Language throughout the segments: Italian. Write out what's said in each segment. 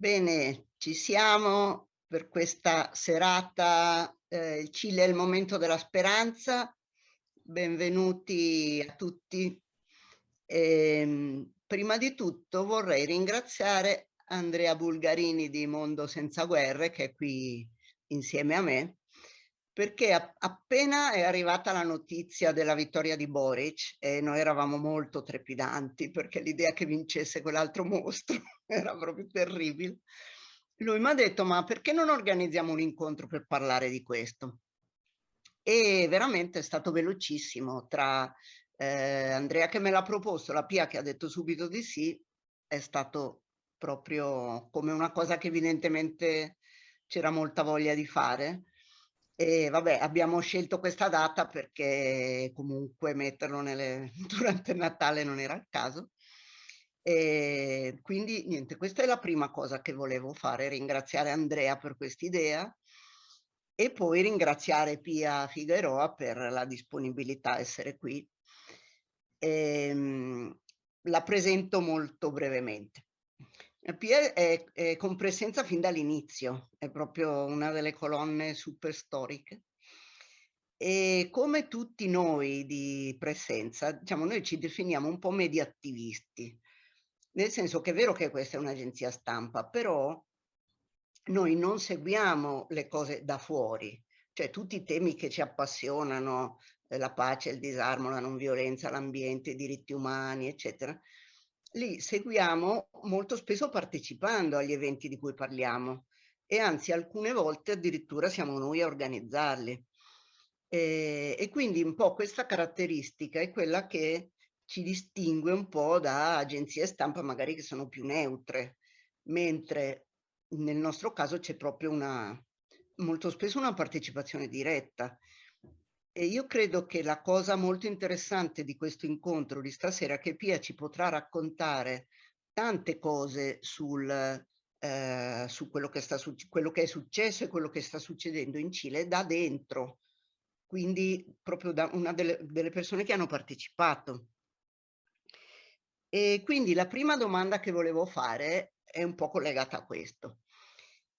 Bene, ci siamo per questa serata, eh, il Cile è il momento della speranza. Benvenuti a tutti. E, ehm, prima di tutto vorrei ringraziare Andrea Bulgarini di Mondo Senza Guerre, che è qui insieme a me, perché appena è arrivata la notizia della vittoria di Boric e noi eravamo molto trepidanti perché l'idea che vincesse quell'altro mostro era proprio terribile, lui mi ha detto ma perché non organizziamo un incontro per parlare di questo? E veramente è stato velocissimo tra eh, Andrea che me l'ha proposto, la Pia che ha detto subito di sì, è stato proprio come una cosa che evidentemente c'era molta voglia di fare e vabbè, abbiamo scelto questa data perché comunque metterlo nelle, durante Natale non era il caso. E quindi niente, questa è la prima cosa che volevo fare, ringraziare Andrea per quest'idea e poi ringraziare Pia Figueroa per la disponibilità a essere qui. Ehm, la presento molto brevemente. Pierre è, è con presenza fin dall'inizio, è proprio una delle colonne super storiche. E come tutti noi di presenza, diciamo, noi ci definiamo un po' media attivisti, nel senso che è vero che questa è un'agenzia stampa, però noi non seguiamo le cose da fuori, cioè tutti i temi che ci appassionano, eh, la pace, il disarmo, la non violenza, l'ambiente, i diritti umani, eccetera, lì seguiamo molto spesso partecipando agli eventi di cui parliamo e anzi alcune volte addirittura siamo noi a organizzarli. E, e quindi un po' questa caratteristica è quella che ci distingue un po' da agenzie stampa magari che sono più neutre, mentre nel nostro caso c'è proprio una, molto spesso una partecipazione diretta. E io credo che la cosa molto interessante di questo incontro di stasera è che Pia ci potrà raccontare tante cose sul, eh, su quello che, sta, quello che è successo e quello che sta succedendo in Cile da dentro, quindi proprio da una delle, delle persone che hanno partecipato. E quindi la prima domanda che volevo fare è un po' collegata a questo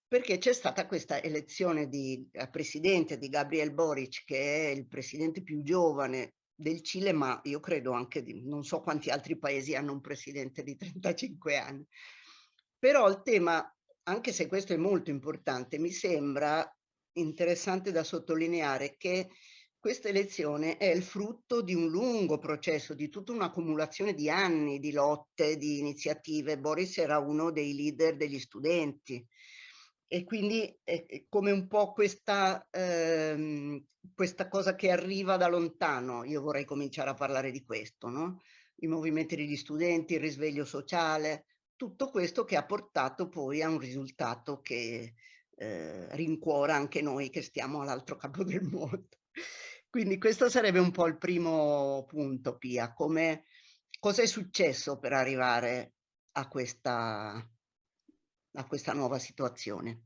perché c'è stata questa elezione di eh, presidente di Gabriel Boric, che è il presidente più giovane del Cile, ma io credo anche di non so quanti altri paesi hanno un presidente di 35 anni. Però il tema, anche se questo è molto importante, mi sembra interessante da sottolineare che questa elezione è il frutto di un lungo processo, di tutta un'accumulazione di anni di lotte, di iniziative. Boris era uno dei leader degli studenti, e quindi è come un po' questa, ehm, questa cosa che arriva da lontano. Io vorrei cominciare a parlare di questo, no? I movimenti degli studenti, il risveglio sociale, tutto questo che ha portato poi a un risultato che eh, rincuora anche noi che stiamo all'altro capo del mondo. Quindi questo sarebbe un po' il primo punto, Pia, come cosa è successo per arrivare a questa, a questa nuova situazione.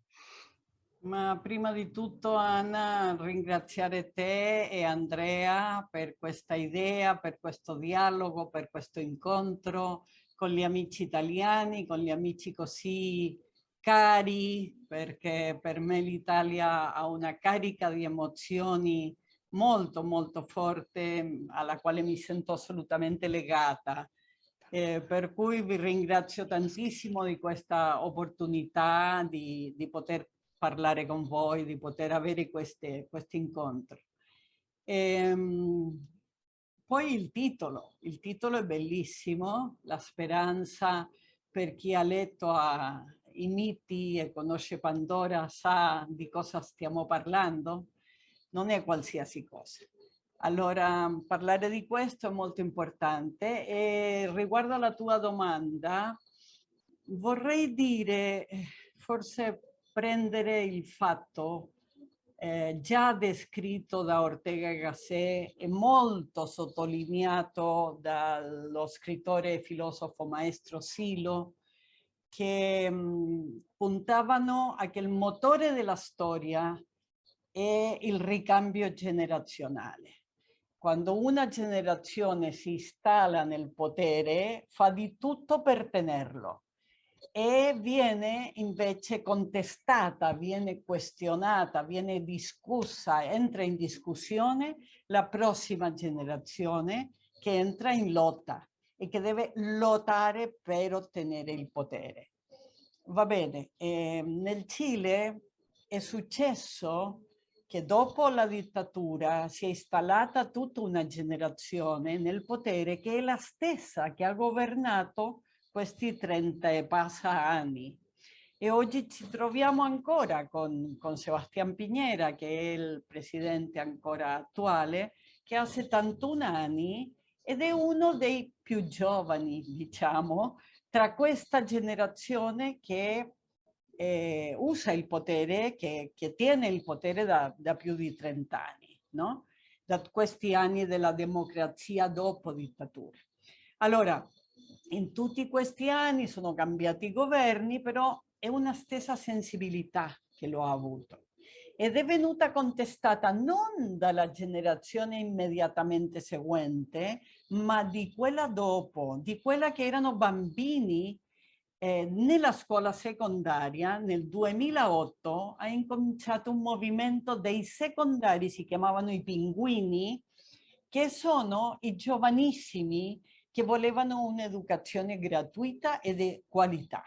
Ma prima di tutto Anna ringraziare te e Andrea per questa idea, per questo dialogo, per questo incontro con gli amici italiani, con gli amici così cari, perché per me l'Italia ha una carica di emozioni molto molto forte alla quale mi sento assolutamente legata eh, per cui vi ringrazio tantissimo di questa opportunità di, di poter parlare con voi, di poter avere questi incontri. Ehm, poi il titolo, il titolo è bellissimo, La speranza per chi ha letto a, i miti e conosce Pandora sa di cosa stiamo parlando, non è qualsiasi cosa. Allora, parlare di questo è molto importante e riguardo alla tua domanda, vorrei dire, forse prendere il fatto eh, già descritto da Ortega y Gasset e molto sottolineato dallo scrittore e filosofo maestro Silo, che mh, mm, puntavano a che il motore della storia è il ricambio generazionale quando una generazione si installa nel potere fa di tutto per tenerlo. E viene invece contestata, viene questionata, viene discussa, entra in discussione la prossima generazione che entra in lotta e che deve lottare per ottenere il potere. Va bene, eh, nel Cile è successo che dopo la dittatura si è installata tutta una generazione nel potere che è la stessa che ha governato questi 30 e passa anni. E oggi ci troviamo ancora con, con Sebastián Piñera, che è il presidente ancora attuale, che ha 71 anni ed è uno dei più giovani, diciamo, tra questa generazione che eh, usa il potere, che, che, tiene il potere da, da più di 30 anni, no? da questi anni della democrazia dopo dittatura. Allora, in tutti questi anni sono cambiati i governi, però è una stessa sensibilità che lo ha avuto ed è venuta contestata non dalla generazione immediatamente seguente, ma di quella dopo, di quella che erano bambini eh, nella scuola secondaria nel 2008 ha incominciato un movimento dei secondari, si chiamavano i pinguini, che sono i giovanissimi che volevano un'educazione gratuita e di qualità.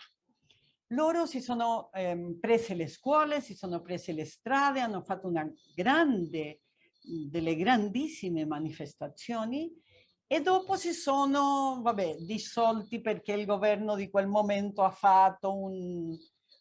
Loro si sono eh, prese le scuole, si sono prese le strade, hanno fatto una grande, delle grandissime manifestazioni e dopo si sono, vabbè, dissolti perché il governo di quel momento ha fatto un,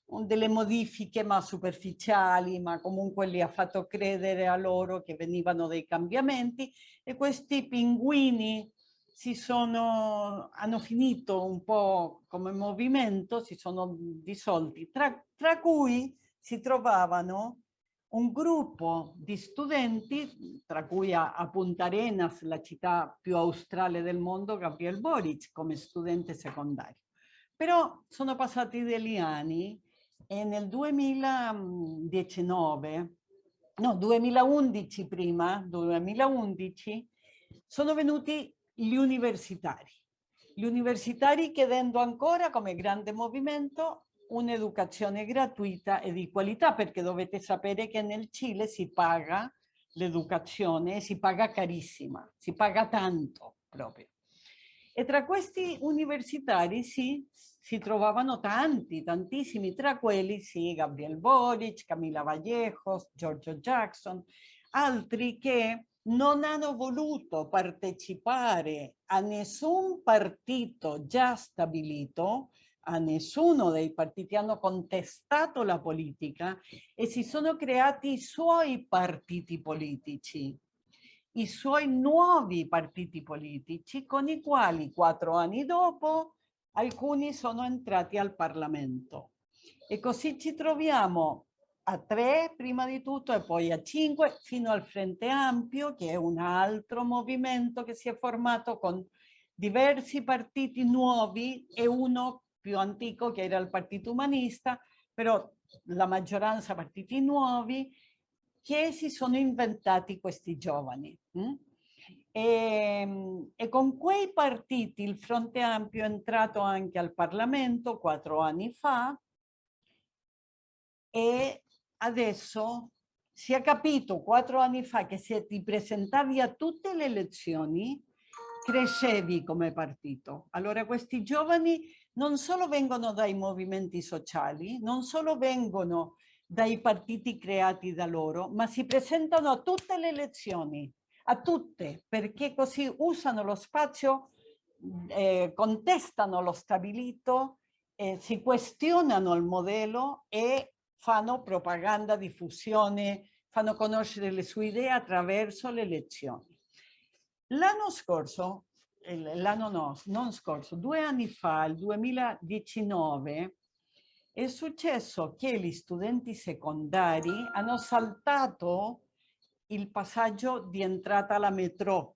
un delle modifiche ma superficiali, ma comunque li ha fatto credere a loro che venivano dei cambiamenti e questi pinguini si sono, hanno finito un po' come movimento, si sono dissolti, tra, tra cui si trovavano un gruppo di studenti, tra cui a, a, Punta Arenas, la città più australe del mondo, Gabriel Boric, come studente secondario. Però sono passati degli anni e nel 2019, no, 2011 prima, 2011, sono venuti gli universitari. Gli universitari chiedendo ancora come grande movimento un'educazione gratuita e di qualità, perché dovete sapere che nel Cile si paga l'educazione, si paga carissima, si paga tanto proprio. E tra questi universitari sì, si trovavano tanti, tantissimi, tra quelli sì, Gabriel Boric, Camila Vallejos, Giorgio Jackson, altri che non hanno voluto partecipare a nessun partito già stabilito, a nessuno dei partiti hanno contestato la politica e si sono creati i suoi partiti politici, i suoi nuovi partiti politici con i quali quattro anni dopo alcuni sono entrati al Parlamento. E così ci troviamo a tre prima di tutto e poi a cinque fino al Frente Ampio che è un altro movimento che si è formato con diversi partiti nuovi e uno più antico che era il Partito Umanista, però la maggioranza partiti nuovi che si sono inventati questi giovani. Hm? E, ehm, e, con quei partiti il Fronte Ampio è entrato anche al Parlamento quattro anni fa e adesso si è capito quattro anni fa che se ti presentavi a tutte le elezioni crescevi come partito. Allora questi giovani non solo vengono dai movimenti sociali, non solo vengono dai partiti creati da loro, ma si presentano a tutte le elezioni, a tutte, perché così usano lo spazio, eh, contestano lo stabilito, eh, si questionano il modello e fanno propaganda, diffusione, fanno conoscere le sue idee attraverso le lezioni. L'anno scorso, l'anno no, non scorso, due anni fa, il 2019, è successo che gli studenti secondari hanno saltato il passaggio di entrata alla metro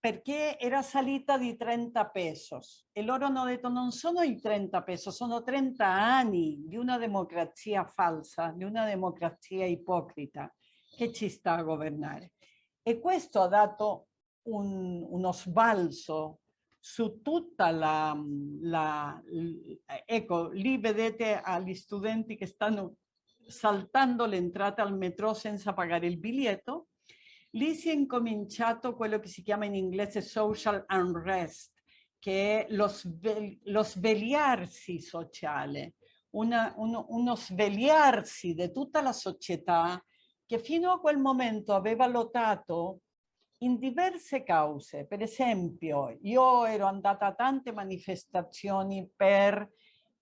perché era salita di 30 pesos e loro hanno detto non sono i 30 pesos, sono 30 anni di una democrazia falsa, di una democrazia ipocrita che ci sta a governare. E questo ha dato un, uno sbalzo su tutta la, la, ecco lì vedete agli studenti che stanno saltando l'entrata al metro senza pagare il biglietto lì si è incominciato quello che si chiama in inglese social unrest che è lo, sve, lo svegliarsi sociale una, uno, uno svegliarsi di tutta la società che fino a quel momento aveva lottato in diverse cause. Per esempio, io ero andata a tante manifestazioni per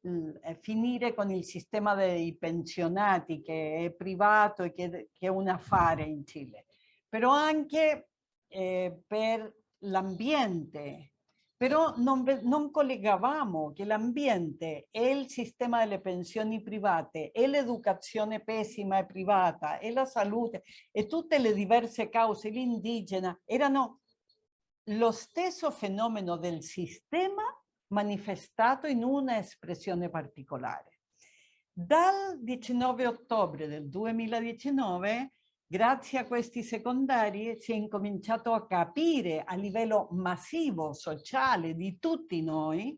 eh, finire con il sistema dei pensionati che è privato e che, che è un affare in Cile, però anche eh, per l'ambiente, però non, non collegavamo che l'ambiente e il sistema delle pensioni private e l'educazione pessima e privata e la salute e tutte le diverse cause, l'indigena, erano lo stesso fenomeno del sistema manifestato in una espressione particolare. Dal 19 ottobre del 2019 Grazie a questi secondari si è incominciato a capire a livello massivo, sociale, di tutti noi,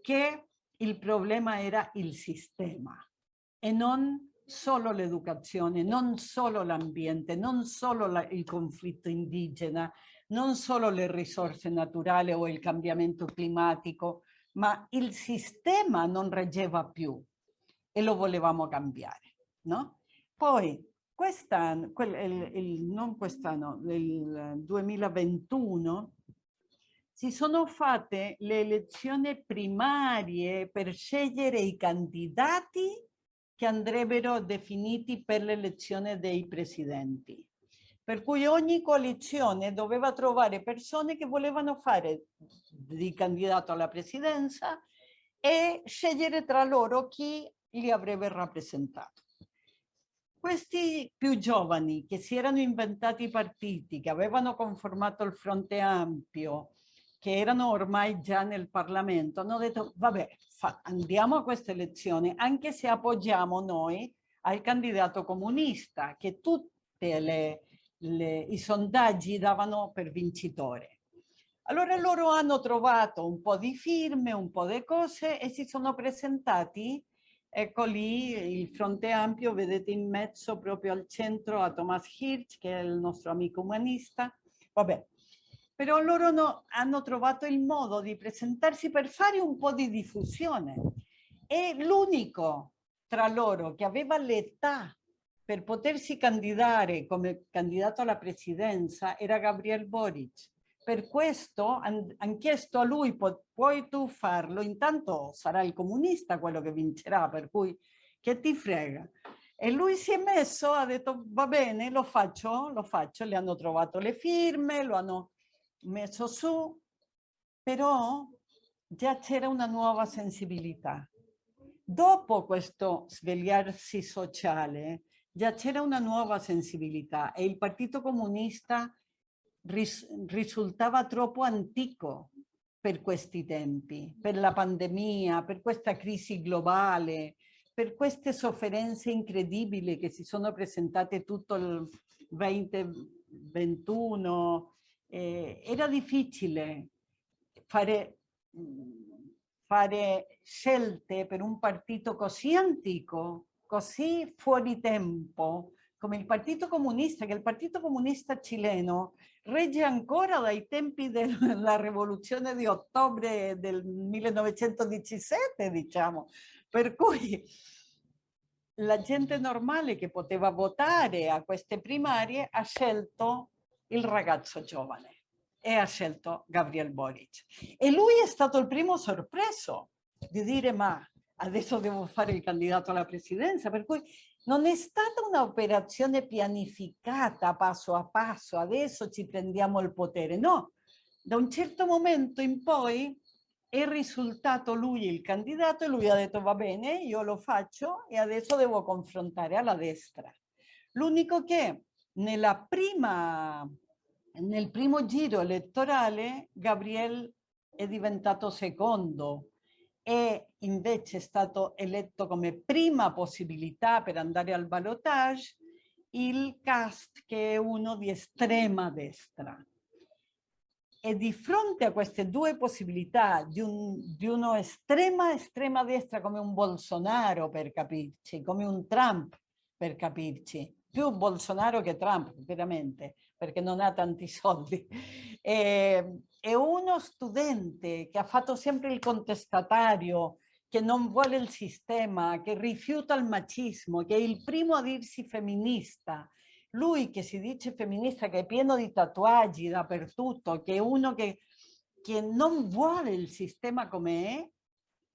che il problema era il sistema e non solo l'educazione, non solo l'ambiente, non solo la, il conflitto indigena, non solo le risorse naturali o il cambiamento climatico, ma il sistema non reggeva più e lo volevamo cambiare. No? Poi Quest'anno, quel, il, non quest'anno, nel 2021, si sono fatte le elezioni primarie per scegliere i candidati che andrebbero definiti per l'elezione dei presidenti. Per cui ogni coalizione doveva trovare persone che volevano fare di candidato alla presidenza e scegliere tra loro chi li avrebbe rappresentato. Questi più giovani che si erano inventati i partiti, che avevano conformato il fronte ampio, che erano ormai già nel Parlamento, hanno detto vabbè andiamo a queste elezioni anche se appoggiamo noi al candidato comunista che tutti i sondaggi davano per vincitore. Allora loro hanno trovato un po' di firme, un po' di cose e si sono presentati Ecco lì il fronte ampio, vedete in mezzo proprio al centro a Thomas Hirsch, che è il nostro amico umanista. Vabbè, però loro no, hanno trovato il modo di presentarsi per fare un po' di diffusione. E l'unico tra loro che aveva l'età per potersi candidare come candidato alla presidenza era Gabriel Boric. Per questo hanno han chiesto a lui, puoi tu farlo? Intanto sarà il comunista quello che vincerà, per cui che ti frega? E lui si è messo, ha detto va bene, lo faccio, lo faccio, le hanno trovato le firme, lo hanno messo su, però già c'era una nuova sensibilità. Dopo questo svegliarsi sociale, già c'era una nuova sensibilità e il Partito Comunista ris risultava troppo antico per questi tempi, per la pandemia, per questa crisi globale, per queste sofferenze incredibili che si sono presentate tutto il 2021. Eh, era difficile fare, fare scelte per un partito così antico, così fuori tempo, come il Partito Comunista, che il Partito Comunista cileno regge ancora dai tempi della rivoluzione di ottobre del 1917, diciamo. Per cui la gente normale che poteva votare a queste primarie ha scelto il ragazzo giovane e ha scelto Gabriel Boric. E lui è stato il primo sorpreso di dire ma adesso devo fare il candidato alla presidenza, per cui non è stata un'operazione pianificata passo a passo, adesso ci prendiamo il potere, no. Da un certo momento in poi è risultato lui il candidato e lui ha detto va bene, io lo faccio e adesso devo confrontare alla destra. L'unico che nella prima, nel primo giro elettorale Gabriel è diventato secondo è invece stato eletto come prima possibilità per andare al ballotage il cast che è uno di estrema destra. e di fronte a queste due possibilità di, un, di uno estrema, estrema destra come un Bolsonaro per capirci, come un Trump per capirci, più Bolsonaro che Trump veramente, perché non ha tanti soldi, e, e uno studente che ha fatto sempre il contestatario, che non vuole il sistema, che rifiuta il macismo, che è il primo a dirsi femminista, lui che si dice femminista, che è pieno di tatuaggi dappertutto, che è uno che, che non vuole il sistema come è,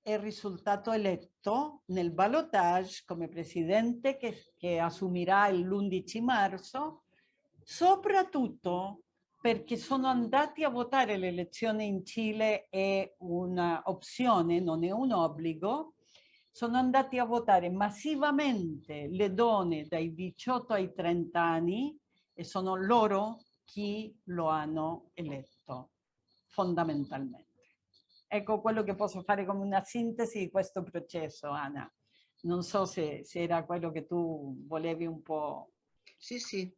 è risultato eletto nel ballotage come presidente che, che assumerà l'11 marzo, soprattutto perché sono andati a votare l'elezione in Cile è un'opzione, non è un obbligo, sono andati a votare massivamente le donne dai 18 ai 30 anni e sono loro chi lo hanno eletto, fondamentalmente. Ecco quello che posso fare come una sintesi di questo processo, Anna. Non so se, se era quello che tu volevi un po'... Sì, sì.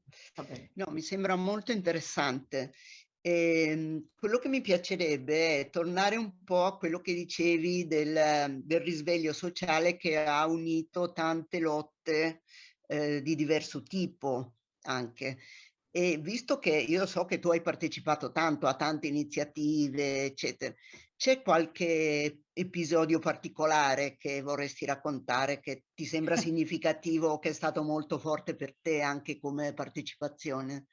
No, mi sembra molto interessante. E, ehm, quello che mi piacerebbe è tornare un po' a quello che dicevi del, del risveglio sociale che ha unito tante lotte eh, di diverso tipo anche. E visto che io so che tu hai partecipato tanto a tante iniziative, eccetera, c'è qualche episodio particolare che vorresti raccontare che ti sembra significativo, che è stato molto forte per te anche come partecipazione?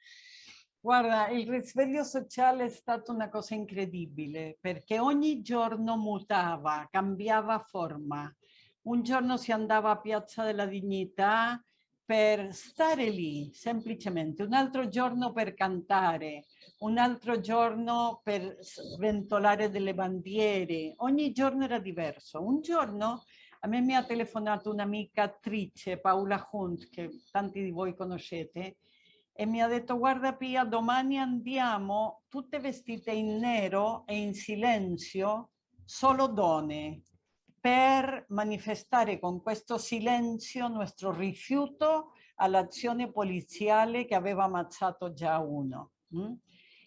Guarda, il risveglio sociale è stata una cosa incredibile perché ogni giorno mutava, cambiava forma. Un giorno si andava a Piazza della Dignità per stare lì, semplicemente. Un altro giorno per cantare, un altro giorno per sventolare delle bandiere. Ogni giorno era diverso. Un giorno a me mi ha telefonato un'amica attrice, Paola Hunt, che tanti di voi conoscete, e mi ha detto guarda Pia domani andiamo tutte vestite in nero e in silenzio solo donne per manifestare con questo silenzio nostro rifiuto all'azione poliziale che aveva ammazzato già uno hm?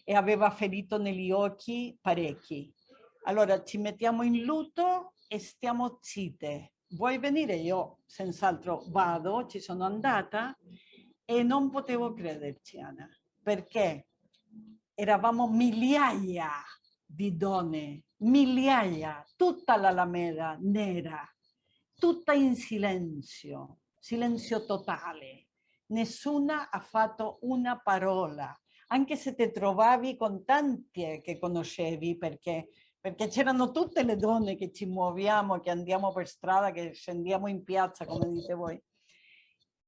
e aveva ferito negli occhi parecchi. Allora ci mettiamo in lutto e stiamo zitte. Vuoi venire? Io senz'altro vado, ci sono andata e non potevo crederci, Anna, perché eravamo migliaia di donne, migliaia, tutta l'Alameda nera, tutta in silenzio, silenzio totale. Nessuna ha fatto una parola, anche se ti trovavi con tante che conoscevi, perché perché c'erano tutte le donne che ci muoviamo, che andiamo per strada, che scendiamo in piazza, come dite voi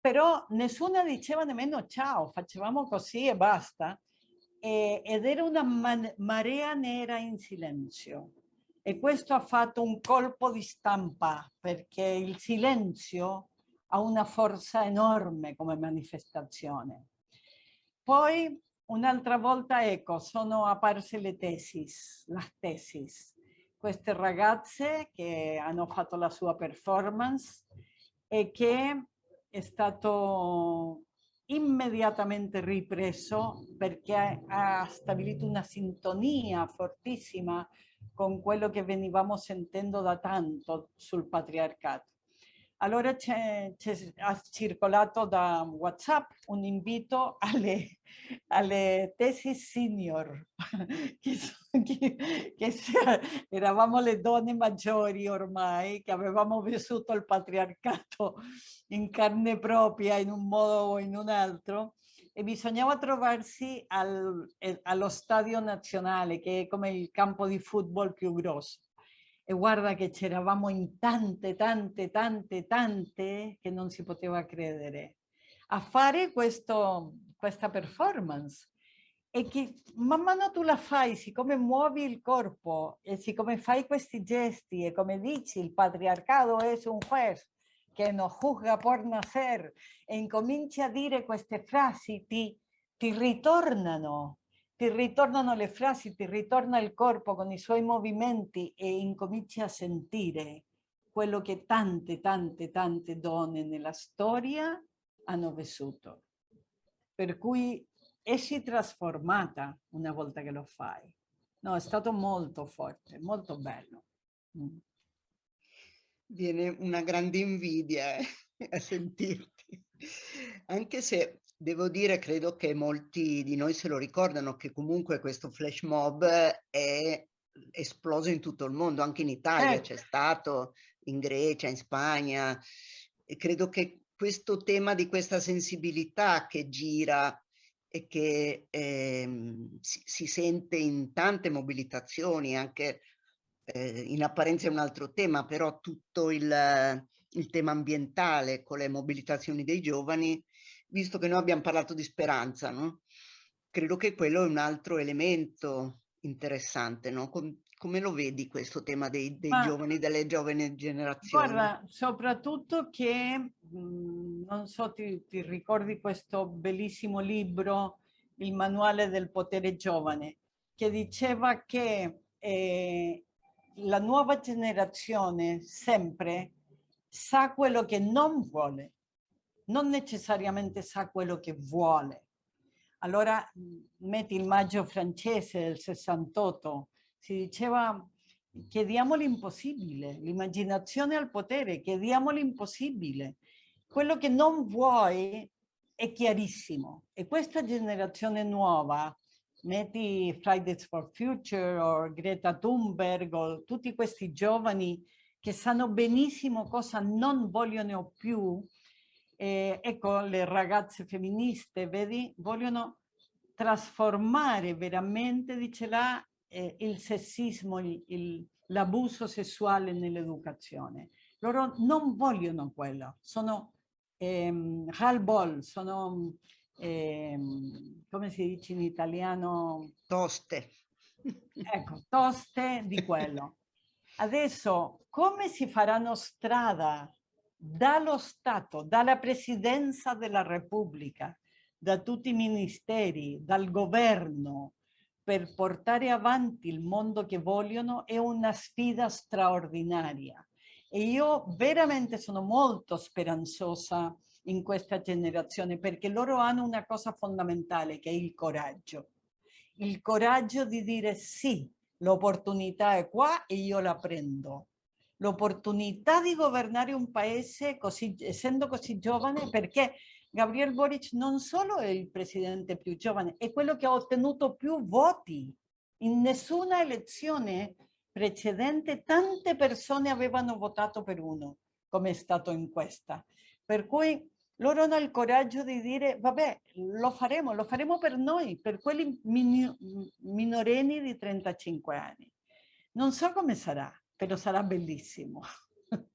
però nessuna diceva nemmeno ciao, facevamo così e basta. E, ed era una marea nera in silenzio. E questo ha fatto un colpo di stampa, perché il silenzio ha una forza enorme come manifestazione. Poi un'altra volta, ecco, sono apparse le tesis, la tesis. Queste ragazze che hanno fatto la sua performance e che è stato immediatamente ripreso perché ha stabilito una sintonia fortissima con quello che venivamo sentendo da tanto sul patriarcato. Allora c'è, ha circolato da WhatsApp un invito alle, alle tesi senior, che, che, che eravamo le donne maggiori ormai, che avevamo vissuto il patriarcato in carne propria in un modo o in un altro, e bisognava trovarsi al, eh, allo stadio nazionale, che è come il campo di football più grosso e guarda che c'eravamo in tante, tante, tante, tante che non si poteva credere a fare questo, questa performance. E che man mano tu la fai, siccome muovi il corpo e siccome fai questi gesti e come dici il patriarcato è un juez che non juzga por nacer e incominci a dire queste frasi ti, ti ritornano ti ritornano le frasi, ti ritorna il corpo con i suoi movimenti e incominci a sentire quello che tante, tante, tante donne nella storia hanno vissuto. Per cui esci trasformata una volta che lo fai. No, è stato molto forte, molto bello. Mm. Viene una grande invidia eh, a sentirti, anche se devo dire, credo che molti di noi se lo ricordano, che comunque questo flash mob è esploso in tutto il mondo, anche in Italia eh. c'è stato, in Grecia, in Spagna. E credo che questo tema di questa sensibilità che gira e che eh, si, si, sente in tante mobilitazioni, anche eh, in apparenza è un altro tema, però tutto il, il tema ambientale con le mobilitazioni dei giovani, visto che noi abbiamo parlato di speranza, no? credo che quello è un altro elemento interessante, no? Com come lo vedi questo tema dei, dei giovani, delle giovani generazioni? Guarda, soprattutto che, mh, mhmm, non so, ti, ti, ricordi questo bellissimo libro, Il manuale del potere giovane, che diceva che eh, la nuova generazione sempre sa quello che non vuole, non necessariamente sa quello che vuole. Allora mhmm, metti il maggio francese del 68, si diceva chiediamo l'impossibile, l'immaginazione al potere, chiediamo l'impossibile. Quello che non vuoi è chiarissimo e questa generazione nuova, metti Fridays for Future o Greta Thunberg o tutti questi giovani che sanno benissimo cosa non vogliono più, eh, ecco le ragazze femministe, vedi, vogliono trasformare veramente, dice là, eh, il sessismo, l'abuso sessuale nell'educazione. Loro non vogliono quello, sono ehm, halbol, sono, ehm, come si dice in italiano? Toste. Ecco, toste di quello. Adesso, come si faranno strada dallo Stato, dalla Presidenza della Repubblica, da tutti i ministeri, dal governo, per portare avanti il mondo che vogliono è una sfida straordinaria. E io veramente sono molto speranzosa in questa generazione perché loro hanno una cosa fondamentale che è il coraggio. Il coraggio di dire sì, l'opportunità è qua e io la prendo. L'opportunità di governare un paese così, essendo così giovane perché Gabriel Boric non solo è il presidente più giovane, è quello che ha ottenuto più voti. In nessuna elezione precedente tante persone avevano votato per uno, come è stato in questa. Per cui loro hanno il coraggio di dire, vabbè, lo faremo, lo faremo per noi, per quelli minorenni di 35 anni. Non so come sarà, però sarà bellissimo.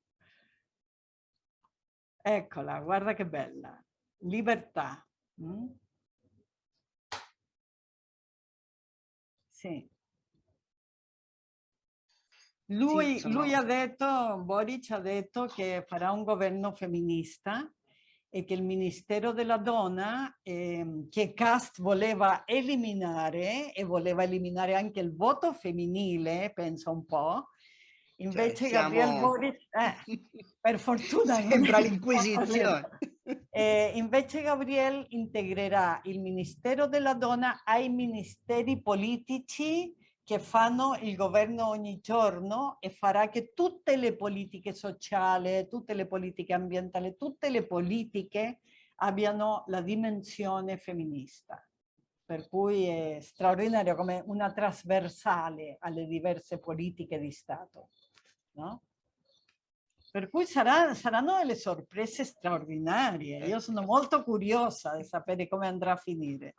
Eccola, guarda che bella libertà. Mm? Sì. Lui, sì, lui ha detto, Boric ha detto che farà un governo femminista e che il Ministero della Donna, eh, che Cast voleva eliminare e voleva eliminare anche il voto femminile, penso un po', invece cioè, siamo... Gabriel Boric, eh, per fortuna... Sembra l'inquisizione. Eh, invece Gabriel integrerà il Ministero della Donna ai ministeri politici che fanno il governo ogni giorno e farà che tutte le politiche sociali, tutte le politiche ambientali, tutte le politiche abbiano la dimensione femminista. Per cui è straordinario come una trasversale alle diverse politiche di Stato. No? Per cui sarà, saranno delle sorprese straordinarie. Io sono molto curiosa di sapere come andrà a finire.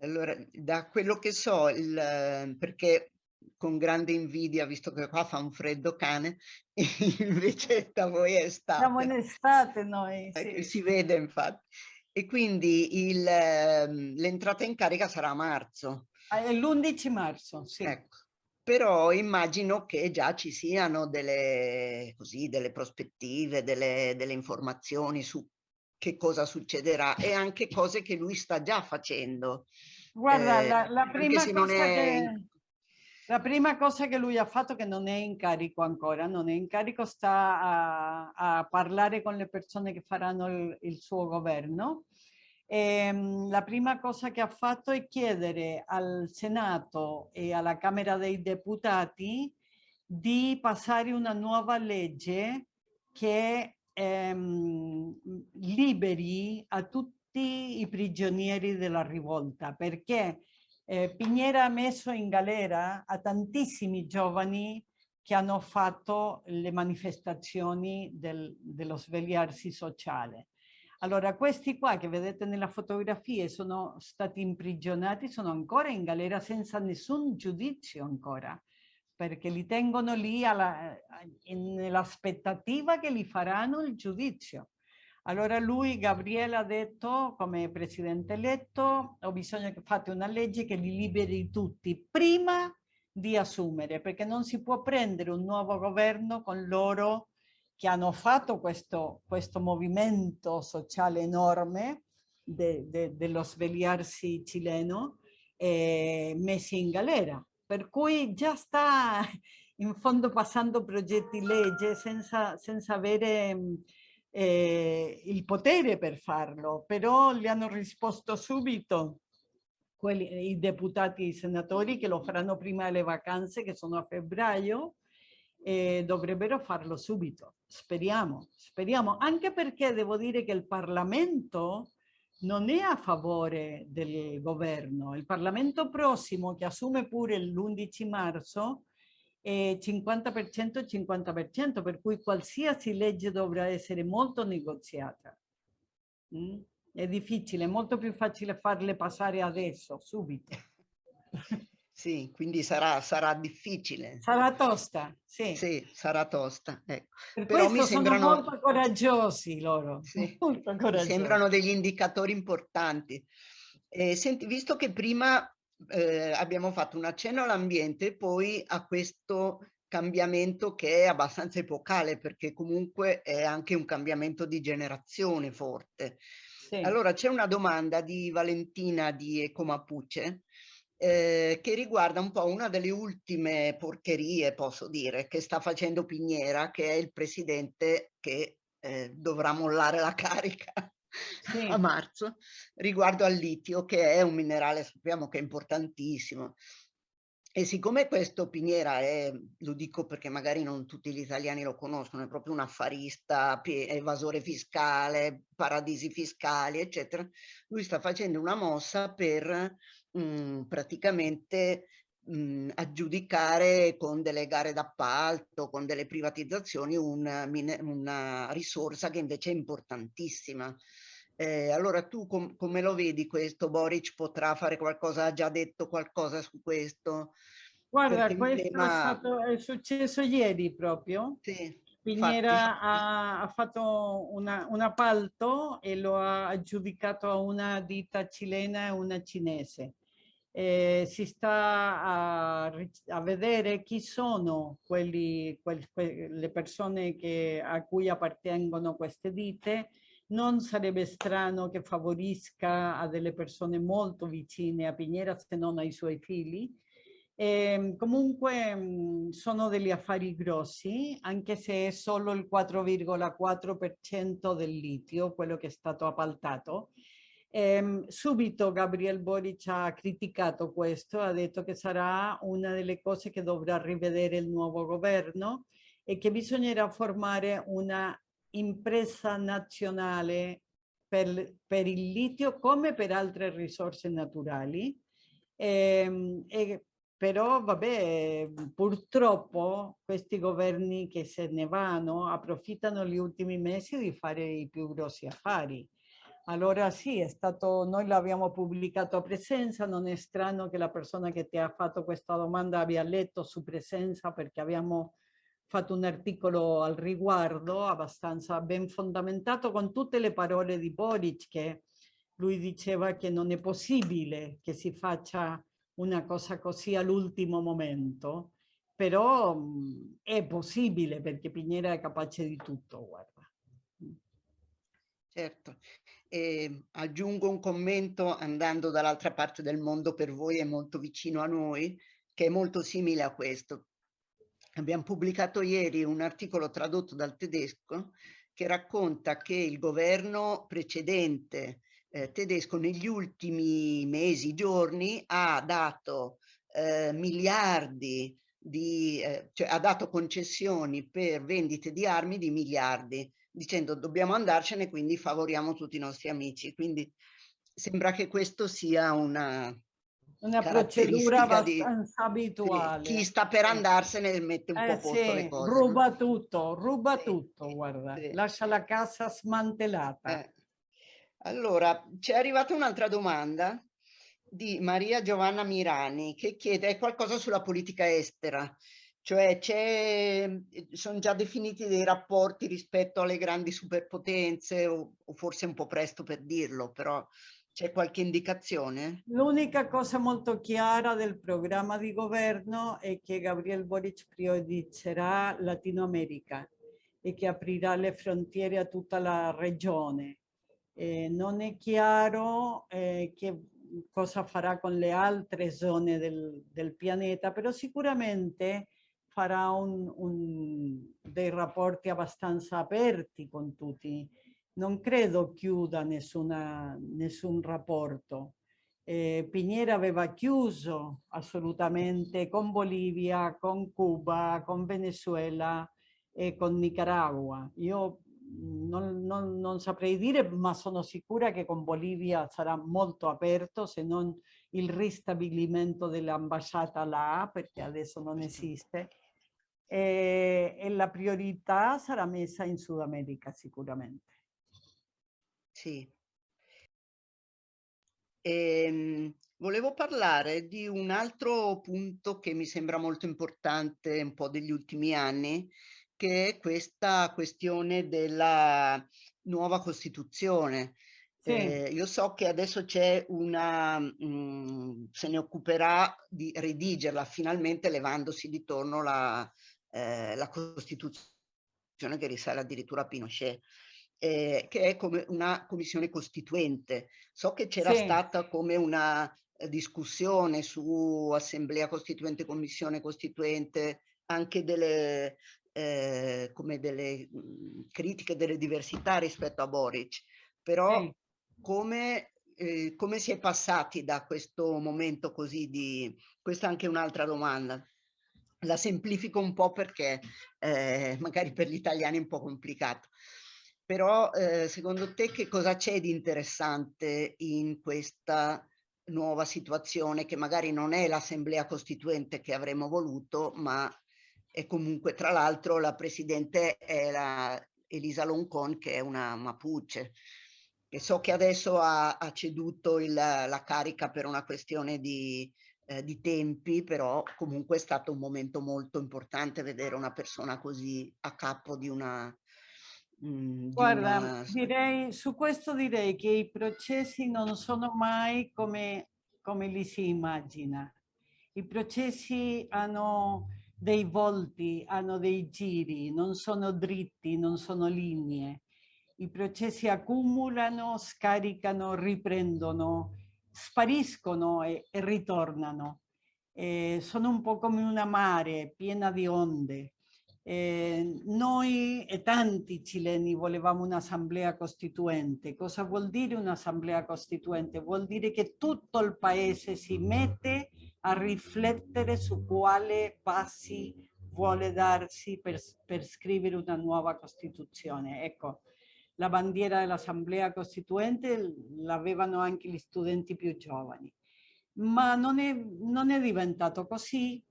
Allora, da quello che so, il, perché con grande invidia, visto che qua fa un freddo cane, invece da voi è estate. Siamo in estate noi, eh, sì. Si vede infatti. E quindi l'entrata in carica sarà a marzo. L'11 marzo, sì. Ecco però immagino che già ci siano delle, così, delle prospettive, delle, delle informazioni su che cosa succederà e anche cose che lui sta già facendo. Guarda, eh, la, la, prima cosa è... che, la prima cosa che lui ha fatto che non è in carico ancora, non è in carico, sta a, a parlare con le persone che faranno il, il suo governo ehm, la prima cosa che ha fatto è chiedere al Senato e alla Camera dei Deputati di passare una nuova legge che ehm, liberi a tutti i prigionieri della rivolta, perché eh, Piñera ha messo in galera a tantissimi giovani che hanno fatto le manifestazioni del, dello svegliarsi sociale. Allora, questi qua che vedete nella fotografia sono stati imprigionati, sono ancora in galera senza nessun giudizio ancora, perché li tengono lì nell'aspettativa che li faranno il giudizio. Allora lui, Gabriele, ha detto come presidente eletto, ho bisogno che fate una legge che li liberi tutti prima di assumere, perché non si può prendere un nuovo governo con loro che hanno fatto questo, questo movimento sociale enorme de, de, dello svegliarsi cileno eh, messi in galera. Per cui già sta in fondo passando progetti legge senza, senza avere eh, il potere per farlo, però gli hanno risposto subito quelli, i deputati e i senatori che lo faranno prima delle vacanze che sono a febbraio e dovrebbero farlo subito. Speriamo, speriamo, anche perché devo dire che il Parlamento non è a favore del governo. Il Parlamento prossimo che assume pure l'11 marzo 50% e 50%, per cui qualsiasi legge dovrà essere molto negoziata. Mm? È difficile, è molto più facile farle passare adesso, subito. Sì, quindi sarà, sarà difficile. Sarà tosta, sì. Sì, sarà tosta. Ecco. Per Però mi sembrano molto coraggiosi loro. Sì, molto coraggiosi. sembrano degli indicatori importanti. Eh, senti, visto che prima eh, abbiamo fatto un accenno all'ambiente e poi a questo cambiamento che è abbastanza epocale perché comunque è anche un cambiamento di generazione forte. Sì. Allora c'è una domanda di Valentina di Ecomapuce eh, che riguarda un po' una delle ultime porcherie, posso dire, che sta facendo Pignera, che è il presidente che eh, dovrà mollare la carica sì. a marzo riguardo al litio che è un minerale sappiamo che è importantissimo e siccome questo Piniera è, lo dico perché magari non tutti gli italiani lo conoscono, è proprio un affarista, evasore fiscale, paradisi fiscali, eccetera, lui sta facendo una mossa per mh, mm, praticamente mh, mm, aggiudicare con delle gare d'appalto, con delle privatizzazioni, un, una risorsa che invece è importantissima. Eh, allora tu com come lo vedi questo? Boric potrà fare qualcosa, ha già detto qualcosa su questo? Guarda, questo tema... è, stato, è, successo ieri proprio. Sì, Piñera ha, ha, fatto una, un appalto e lo ha aggiudicato a una ditta cilena e una cinese. Eh, si sta a, a, vedere chi sono quelli, quel, que, le persone che, a cui appartengono queste ditte non sarebbe strano che favorisca a delle persone molto vicine a Piñera se non ai suoi figli. E, ehm, comunque mh, sono degli affari grossi, anche se è solo il 4,4% del litio, quello che è stato appaltato. Ehm, subito Gabriel Boric ha criticato questo, ha detto che sarà una delle cose che dovrà rivedere il nuovo governo e che bisognerà formare una impresa nazionale per, per, il litio come per altre risorse naturali. Ehm, e, però vabbè, purtroppo questi governi che se ne vanno approfittano gli ultimi mesi di fare i più grossi affari. Allora sì, è stato, noi l'abbiamo pubblicato a presenza, non è strano che la persona che ti ha fatto questa domanda abbia letto su presenza perché abbiamo fatto un articolo al riguardo abbastanza ben fondamentato con tutte le parole di Boric che lui diceva che non è possibile che si faccia una cosa così all'ultimo momento, però mh, è possibile perché Pignera è capace di tutto, guarda. Certo, e aggiungo un commento andando dall'altra parte del mondo per voi è molto vicino a noi, che è molto simile a questo. Abbiamo pubblicato ieri un articolo tradotto dal tedesco che racconta che il governo precedente eh, tedesco negli ultimi mesi, giorni, ha dato eh, miliardi di, eh, cioè ha dato concessioni per vendite di armi di miliardi, dicendo dobbiamo andarcene, quindi favoriamo tutti i nostri amici. Quindi sembra che questo sia una, una procedura abbastanza abituale. Chi sta per andarsene mette un eh, po' posto sì, le cose. Ruba no? tutto, ruba sì, tutto, guarda, lascia la casa smantellata. Eh. Allora, c'è arrivata un'altra domanda di Maria Giovanna Mirani che chiede qualcosa sulla politica estera, cioè sono già definiti dei rapporti rispetto alle grandi superpotenze o, o forse un po' presto per dirlo, però c'è qualche indicazione? L'unica cosa molto chiara del programma di governo è che Gabriel Boric prioritizzerà Latino America e che aprirà le frontiere a tutta la regione. Eh, non è chiaro eh, che cosa farà con le altre zone del, del pianeta, però sicuramente farà un, un, dei rapporti abbastanza aperti con tutti non credo chiuda nessuna, nessun rapporto. Eh, Piñera aveva chiuso assolutamente con Bolivia, con Cuba, con Venezuela e con Nicaragua. Io non, non, non, saprei dire, ma sono sicura che con Bolivia sarà molto aperto, se non il ristabilimento dell'ambasciata là, perché adesso non esiste. E, e la priorità sarà messa in Sud America sicuramente. Sì. Ehm, volevo parlare di un altro punto che mi sembra molto importante un po' degli ultimi anni, che è questa questione della nuova Costituzione. Sì. Eh, io so che adesso c'è una, mh, mm, se ne occuperà di redigerla finalmente levandosi di torno la, eh, la Costituzione che risale addirittura a Pinochet eh, che è come una commissione costituente. So che c'era sì. stata come una eh, discussione su assemblea costituente, commissione costituente, anche delle, eh, come delle mh, mhmm, critiche delle diversità rispetto a Boric, però sì. come, eh, come si è passati da questo momento così di... Questa è anche un'altra domanda. La semplifico un po' perché eh, magari per gli italiani è un po' complicato. Però eh, secondo te che cosa c'è di interessante in questa nuova situazione che magari non è l'assemblea costituente che avremmo voluto, ma è comunque tra l'altro la presidente è la Elisa Loncon che è una Mapuche e so che adesso ha, ha ceduto il, la carica per una questione di, eh, di tempi, però comunque è stato un momento molto importante vedere una persona così a capo di una, Mhmm, Guarda, una... direi, su questo direi che i processi non sono mai come, come li si immagina. I processi hanno dei volti, hanno dei giri, non sono dritti, non sono linee. I processi accumulano, scaricano, riprendono, spariscono e, e ritornano. Eh, sono un po' come una mare piena di onde. Eh, noi e tanti cileni volevamo un'assemblea costituente. Cosa vuol dire un'assemblea costituente? Vuol dire che tutto il paese si mette a riflettere su quale passi vuole darsi per, per scrivere una nuova Costituzione. Ecco, la bandiera dell'Assemblea Costituente l'avevano anche gli studenti più giovani. Ma non è, non è diventato così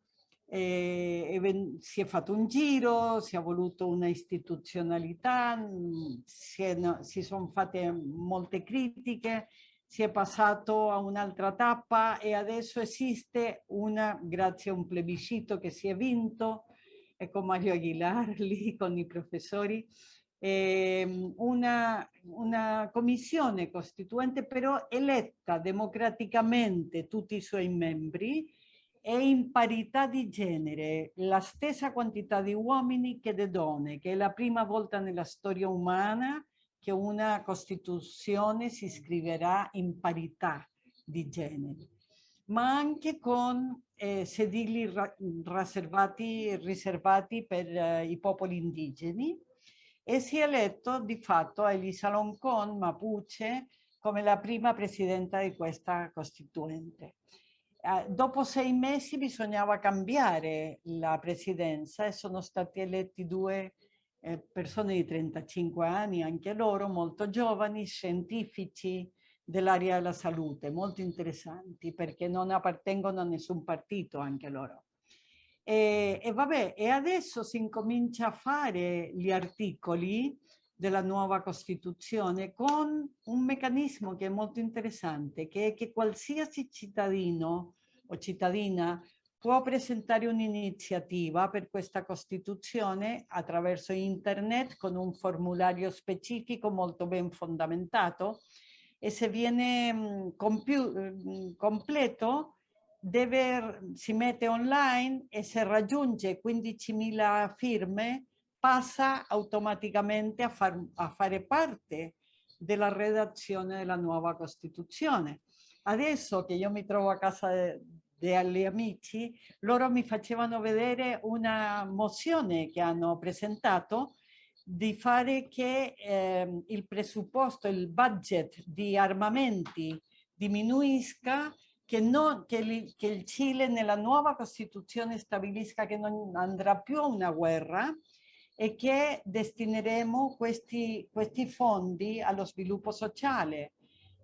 eh, si è fatto un giro, si è voluto una istituzionalità, si, no, si sono fatte molte critiche, si è passato a un'altra tappa e adesso esiste una, grazie a un plebiscito che si è vinto, e con Mario Aguilar lì con i professori, eh, una, una commissione costituente però eletta democraticamente tutti i suoi membri è in parità di genere, la stessa quantità di uomini che di donne, che è la prima volta nella storia umana che una Costituzione si scriverà in parità di genere, ma anche con eh, sedili riservati, riservati per eh, i popoli indigeni e si è eletto di fatto Elisa Loncon, Mapuche, come la prima presidenta di questa Costituente. Eh, dopo sei mesi bisognava cambiare la presidenza e sono stati eletti due eh, persone di 35 anni, anche loro molto giovani, scientifici dell'area della salute, molto interessanti perché non appartengono a nessun partito anche loro. E, e vabbè, e adesso si incomincia a fare gli articoli della nuova Costituzione con un meccanismo che è molto interessante, che è che qualsiasi cittadino o cittadina può presentare un'iniziativa per questa Costituzione attraverso internet con un formulario specifico molto ben fondamentato e se viene completo deve, si mette online e se raggiunge 15.000 firme passa automaticamente a, far, a fare parte della redazione della nuova Costituzione. Adesso che io mi trovo a casa degli amici, loro mi facevano vedere una mozione che hanno presentato di fare che eh, il presupposto, il budget di armamenti diminuisca, che, non, che, li, che il Cile nella nuova Costituzione stabilisca che non andrà più a una guerra, e che destineremo questi, questi fondi allo sviluppo sociale,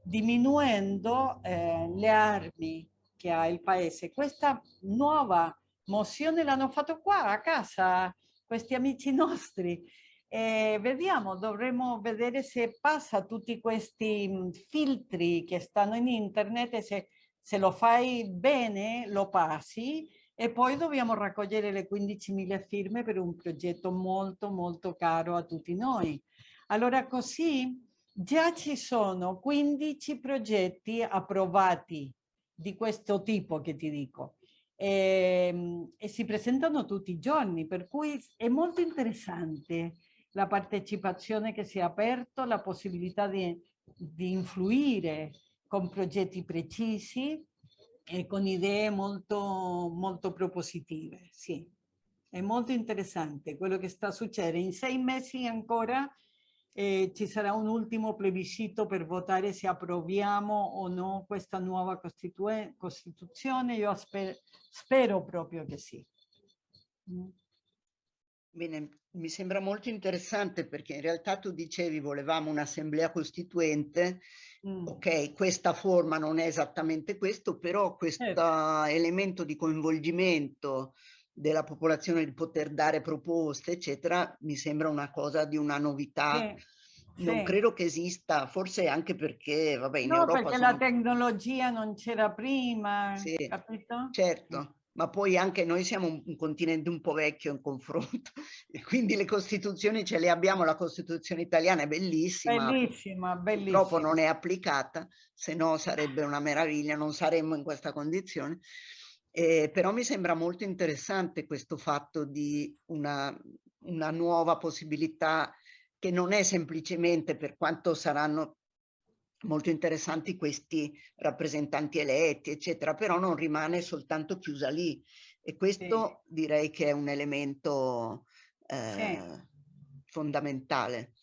diminuendo eh, le armi che ha il paese. Questa nuova mozione l'hanno fatto qua a casa, questi amici nostri. E vediamo, dovremo vedere se passa tutti questi filtri che stanno in internet e se, se lo fai bene lo passi e poi dobbiamo raccogliere le 15.000 firme per un progetto molto molto caro a tutti noi. Allora così già ci sono 15 progetti approvati di questo tipo che ti dico e, ehm, e si presentano tutti i giorni per cui è molto interessante la partecipazione che si è aperto, la possibilità di, di influire con progetti precisi e con idee molto, molto propositive, sì. È molto interessante quello che sta succedendo. In sei mesi ancora eh, ci sarà un ultimo plebiscito per votare se approviamo o no questa nuova Costituzione. Io sper spero proprio che sì. Mm. Bene, mi sembra molto interessante perché in realtà tu dicevi volevamo un'assemblea costituente Mm. Ok, questa forma non è esattamente questo, però questo certo. elemento di coinvolgimento della popolazione di poter dare proposte, eccetera, mi sembra una cosa di una novità. Sì. Non sì. credo che esista, forse anche perché, vabbè, in no, Europa perché sono... la tecnologia non c'era prima, sì, capito? Certo ma poi anche noi siamo un, un, continente un po' vecchio in confronto quindi le costituzioni ce le abbiamo, la costituzione italiana è bellissima, bellissima, bellissima. purtroppo non è applicata, se no sarebbe una meraviglia, non saremmo in questa condizione. Eh, però mi sembra molto interessante questo fatto di una, una nuova possibilità che non è semplicemente per quanto saranno molto interessanti questi rappresentanti eletti, eccetera, però non rimane soltanto chiusa lì. E questo sì. direi che è un elemento eh, sì. fondamentale.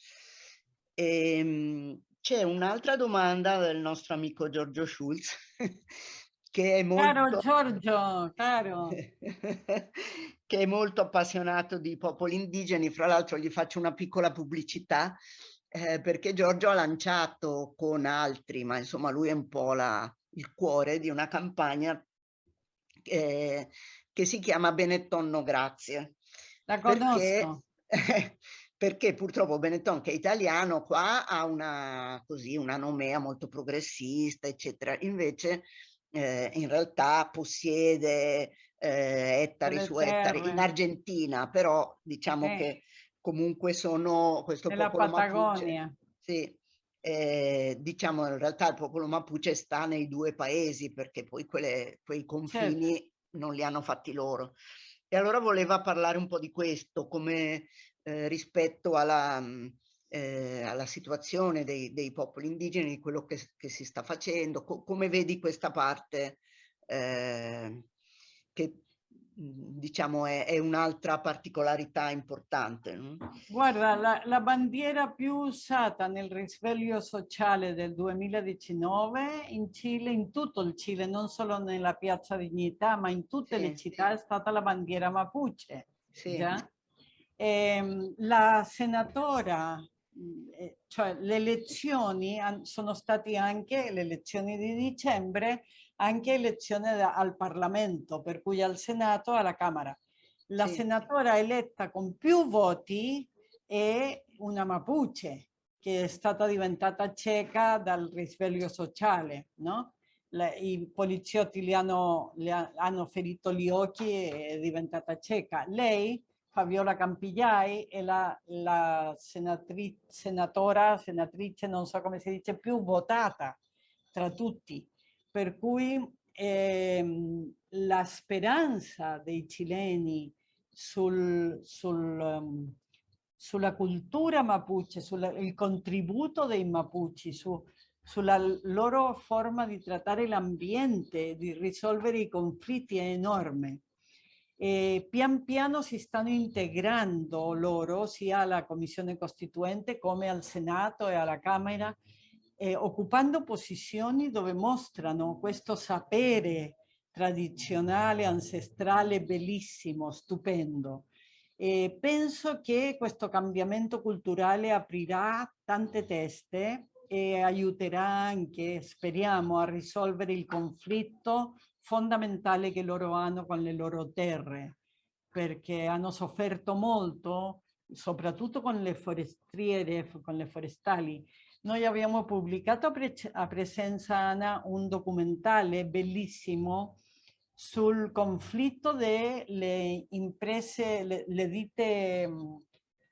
Ehm, c'è un'altra domanda del nostro amico Giorgio Schulz, che è molto... Caro Giorgio, caro! che è molto appassionato di popoli indigeni, fra l'altro gli faccio una piccola pubblicità, eh, perché Giorgio ha lanciato con altri, ma insomma lui è un po' la, il cuore di una campagna eh, che si chiama Benetton No Grazie. La conosco. Perché, perché purtroppo Benetton che è italiano qua ha una, così, una nomea molto progressista, eccetera. Invece eh, in realtà possiede eh, ettari su ettari in Argentina, però diciamo eh. che comunque sono questo Nella popolo Patagonia. Mapuche. Sì, eh, diciamo in realtà il popolo Mapuche sta nei due paesi perché poi quelle, quei confini certo. non li hanno fatti loro. E allora voleva parlare un po' di questo come eh, rispetto alla, eh, alla situazione dei, dei, popoli indigeni, di quello che, che si sta facendo, co come vedi questa parte eh, che diciamo è, è un'altra particolarità importante. No? Guarda, la, la, bandiera più usata nel risveglio sociale del 2019 in Cile, in tutto il Cile, non solo nella Piazza Dignità, ma in tutte sì, le città sì. è stata la bandiera Mapuche. Sì. E, ehm, la senatora, eh, cioè le elezioni sono state anche le elezioni di dicembre anche elezioni al Parlamento, per cui al Senato e alla Camera. La sì. senatora eletta con più voti è una Mapuche, che è stata diventata cieca dal risveglio sociale, no? I poliziotti le hanno, le hanno ferito gli occhi e è diventata cieca. Lei, Fabiola Campigliai, è la, la senatrice, senatora, senatrice, non so come si dice, più votata tra tutti per cui ehm, la speranza dei cileni sul, sul, um, sulla cultura mapuche, sul contributo dei mapuchi, su, sulla loro forma di trattare l'ambiente, di risolvere i conflitti è enorme. E pian piano si stanno integrando loro sia alla Commissione Costituente come al Senato e alla Camera eh, occupando posizioni dove mostrano questo sapere tradizionale, ancestrale, bellissimo, stupendo. E penso che questo cambiamento culturale aprirà tante teste e aiuterà anche, speriamo, a risolvere il conflitto fondamentale che loro hanno con le loro terre, perché hanno sofferto molto, soprattutto con le forestiere, con le forestali, noi abbiamo pubblicato a, pre a Presenza Ana un documentario bellissimo sul conflitto delle imprese, le, le ditte mm,